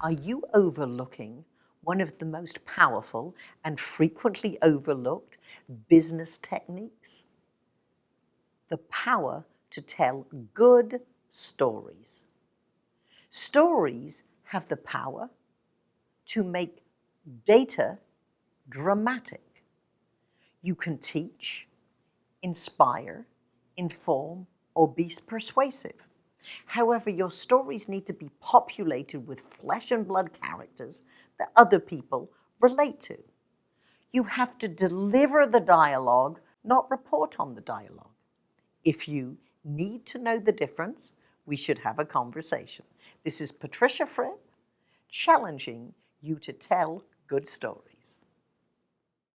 Are you overlooking one of the most powerful and frequently overlooked business techniques? The power to tell good stories. Stories have the power to make data dramatic. You can teach, inspire, inform, or be persuasive. However, your stories need to be populated with flesh and blood characters that other people relate to. You have to deliver the dialogue, not report on the dialogue. If you need to know the difference, we should have a conversation. This is Patricia Fripp challenging you to tell good stories.